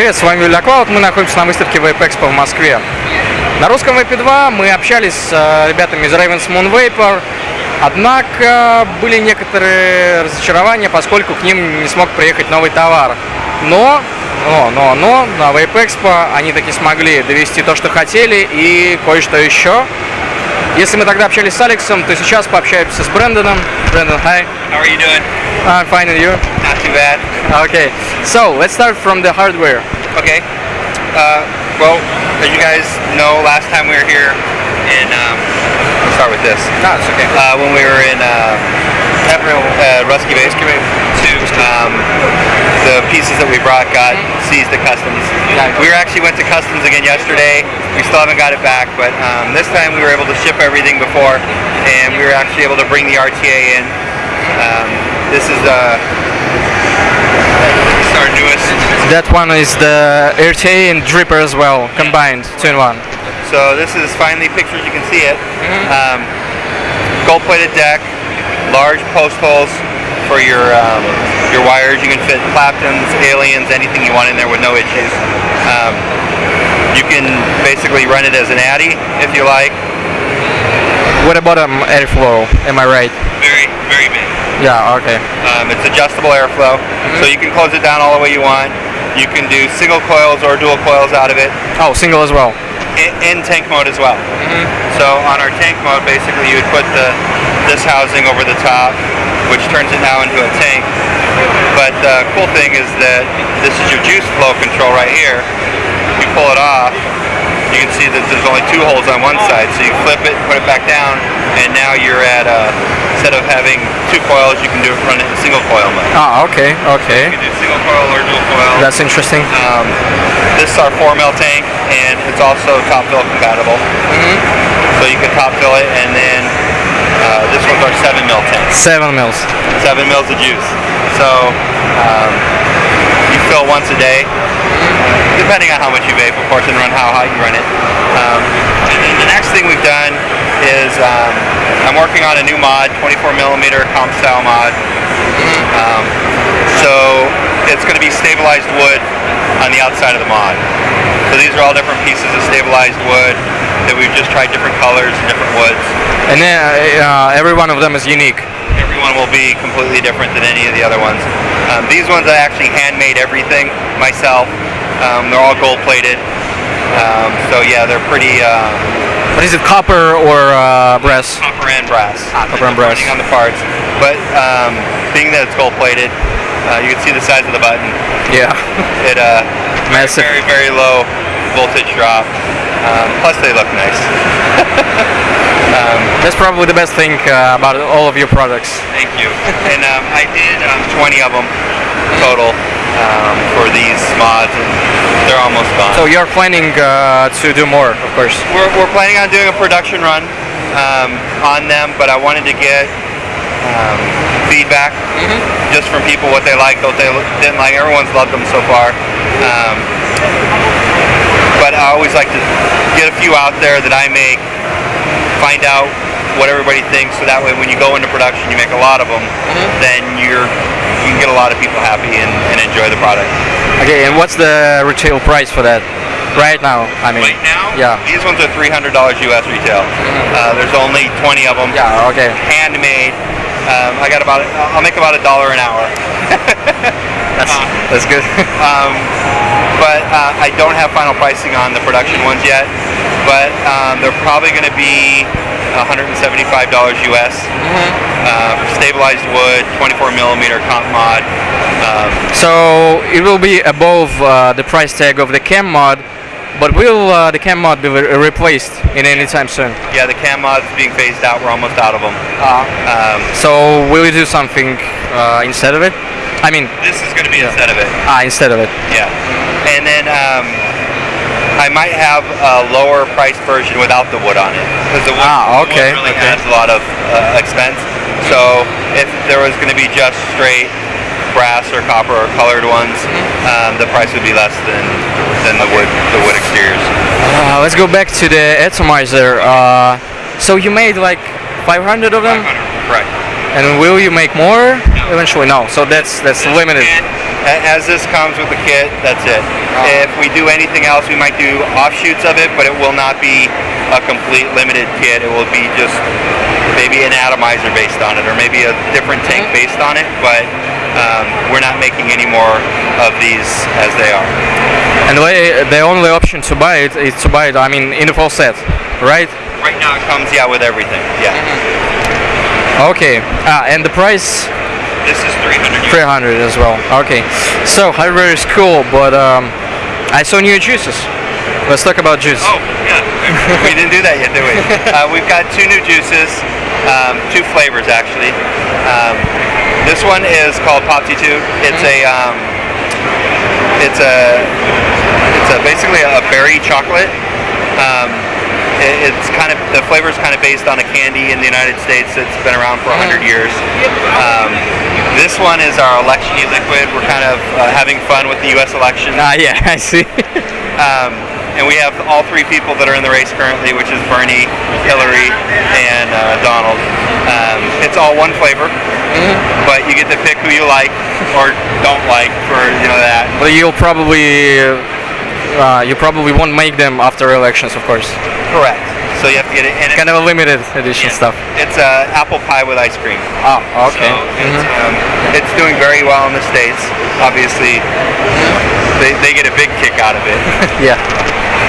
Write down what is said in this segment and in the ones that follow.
Привет, с вами Юля Клауд. Мы находимся на выставке Vape Expo в Москве. На русском Vape 2 мы общались с э, ребятами из Ravens Moon Vapor, однако были некоторые разочарования, поскольку к ним не смог приехать новый товар. Но, но, но, но на Vape Expo они таки смогли довести то, что хотели и кое-что еще. Если мы тогда общались с Алексом, то сейчас пообщаемся с Брэндоном. Брэндон, hi. How are you doing? I'm fine and you? Not too bad. Okay, so let's start from the hardware. Okay. Uh, well, as you guys know, last time we were here in, um, let's start with this. No, it's okay. Uh, when we were in uh, Emerald, uh, Rusky Base, um, the pieces that we brought got seized at customs. We actually went to customs again yesterday. We still haven't got it back, but um, this time we were able to ship everything before, and we were actually able to bring the RTA in. Um, this is uh, is our newest. That one is the RTA and dripper as well, combined, two in one. So this is finally pictures. You can see it. Um, gold-plated deck, large post holes for your um, your wires. You can fit Claptons, Aliens, anything you want in there with no issues. Um, you can basically run it as an Addy if you like. What about um, airflow? Am I right? Very, very big. Yeah, okay. Um, it's adjustable airflow, so you can close it down all the way you want. You can do single coils or dual coils out of it. Oh, single as well. in, in tank mode as well. So on our tank mode, basically you would put the this housing over the top, which turns it now into a tank. But the cool thing is that this is your juice flow control right here. You pull it off, you can see that there's only two holes on one side. So you flip it, put it back down, and now you're at uh, instead of having two coils, you can do it run it in single coil mode. Ah, okay, okay. You can do single coil or dual coil. That's interesting. Um, this is our four mil tank, and it's also top fill compatible. Mhm. So you can top fill it, and then uh, this one's our seven mil tank, Seven mils. seven mils of juice. So um, you fill once a day, depending on how much you vape, of course, and run how hot you run it. Um, and then the next thing we've done is um, I'm working on a new mod, 24 millimeter comp style mod. Um, so it's going to be stabilized wood on the outside of the mod. So these are all different pieces of stabilized wood that we've just tried different colors and different woods. And then uh, every one of them is unique. Everyone will be completely different than any of the other ones. Um, these ones I actually handmade everything myself. Um, they're all gold plated. Um, so yeah, they're pretty uh, What is it, copper or uh, brass? copper and brass. Ah, copper and brass. Depending on the parts. But um, being that it's gold plated, uh, you can see the size of the button. Yeah, It uh, massive. very very low voltage drop. Um, plus they look nice. um, That's probably the best thing uh, about all of your products. thank you. And um, I did um, 20 of them total um, for these mods, and they're almost gone. So you're planning uh, to do more, of course. we're, we're planning on doing a production run um, on them, but I wanted to get um, feedback just from people what they liked, what they didn't like. Everyone's loved them so far. Um, but I always like to get a few out there that I make, find out what everybody thinks, so that way when you go into production, you make a lot of them, then you're you can get a lot of people happy and, and enjoy the product. Okay, and what's the retail price for that? Right now, I mean. Right now, Yeah. these ones are three hundred dollars US retail. Uh, there's only twenty of them. Yeah, okay. handmade. Um, I got about I'll make about a dollar an hour. That's, that's good. Um, but uh, I don't have final pricing on the production ones yet. But um, they're probably going to be 175 dollars US. Uh, stabilized wood, 24 millimeter comp mod. Um, so it will be above uh, the price tag of the cam mod, but will uh, the cam mod be re- replaced in any time soon? yeah, the cam mod's being phased out. We're almost out of them. Um, So will you do something uh, instead of it? I mean, this is going to be Yeah. instead of it. ah, instead of it. Yeah. And then um, I might have a lower priced version without the wood on it because the wood, Ah, the wood really okay. adds a lot of uh, expense. So if there was going to be just straight brass or copper or colored ones, um, the price would be less than than the wood the wood exteriors. Uh, let's go back to the atomizer. Uh, so you made like 500 of them, 500, Right. and will you make more eventually? No. So that's that's limited. And As this comes with the kit, that's it. If we do anything else, we might do offshoots of it, but it will not be a complete limited kit. It will be just maybe an atomizer based on it, or maybe a different tank based on it. But um, we're not making any more of these as they are. And the, the only option to buy it is to buy it, I mean, in the full set, right? Right now, it comes yeah with everything. Yeah, Okay. Ah, and the price this is 300. 300 as well. Okay. So hardware is cool, but um, I saw new juices. Let's talk about juice. Oh, yeah. we didn't do that yet, did we? Uh, we've got two new juices, um, two flavors actually. Um, this one is called 2. It's a, um, it's a, it's a basically a berry chocolate. Um, it- it's kind of the flavor is kind of based on a candy in the United States that's been around for 100 years. Um, this one is our election liquid. We're kind of uh, having fun with the U.S. election. Ah, yeah, I see. Um, and we have all three people that are in the race currently, which is Bernie, Hillary, and uh, Donald. Um, it's all one flavor, but you get to pick who you like or don't like for you know that. but you'll probably, uh, you probably won't make them after elections, of course. Correct. So you have to get it. And Kind of a limited edition stuff. It's uh, apple pie with ice cream. Oh, okay. So it's, um, it's doing very well in the states. Obviously, they, they get a big kick out of it. Yeah.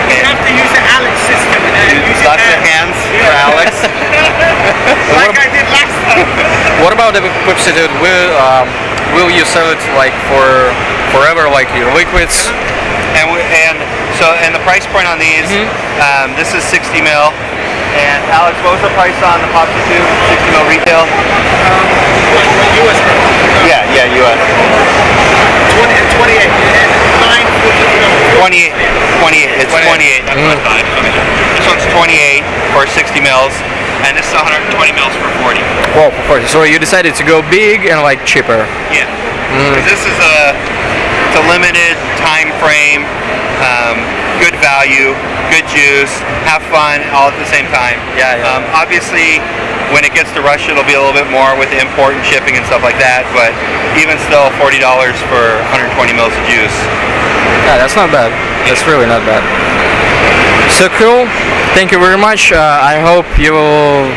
You have to use the Alex system use your lots of hands for Alex. Like I did last time. What about the Pepsi Dude? Will, um, will you sell it like for forever, like your liquids? And we, and so and the price point on these, um, this is 60 mil. And Alex, what was the price on the Popsy 2? 60 mil retail? US Yeah, yeah, US. 20 28 and 9 28, 28. It's 28. That's what I. Okay. This one's 28 for 60 mils, and this is 120 mils for 40. Well, of course. So you decided to go big and like cheaper. Yeah. 'Cause This is a it's a limited time frame, um, good value, good juice, have fun all at the same time. Yeah, yeah. Um, obviously, when it gets to Russia, it'll be a little bit more with the import and shipping and stuff like that. But even still, forty dollars for 120 mils of juice. Yeah, that's not bad. That's really not bad. So cool. Thank you very much. Uh, I hope you will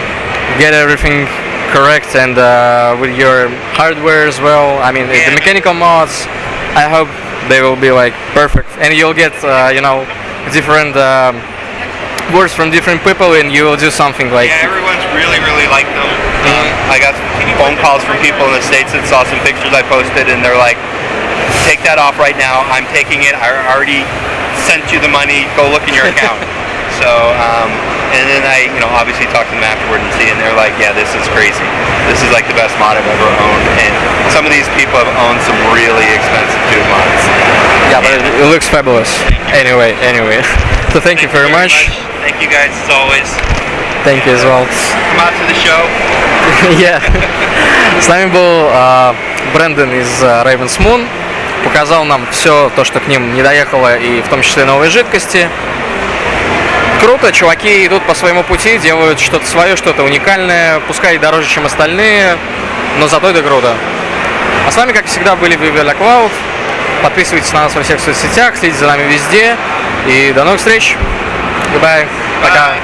get everything correct and uh, with your hardware as well. I mean, Yeah. the mechanical mods. I hope they will be like perfect, and you'll get uh, you know different um, words from different people, and you will do something like Yeah, everyone's really, really liked them. Um, I got phone calls from people in the states that saw some pictures I posted, and they're like, "Take that off right now. I'm taking it. I already sent you the money. Go look in your account." so, um, and then I, you know, obviously talked to them afterward and see, and they're like, "Yeah, this is crazy. This is like the best mod I've ever owned." And some of these people have owned some really expensive mods. yeah, but it, it looks fabulous. Anyway, anyway. So thank you very much. Thank you guys as always. Thank you as well. Come out to the show. Yeah. С нами был э, Брэндон из э, Ravens Moon. Показал нам все то, что к ним не доехало, и в том числе новые жидкости. Круто, чуваки идут по своему пути, делают что-то свое, что-то уникальное, пускай дороже, чем остальные, но зато это круто. А с вами, как всегда, были Vivi Cloud. Подписывайтесь на нас во всех соцсетях, следите за нами везде. И до новых встреч. Goodbye. Пока.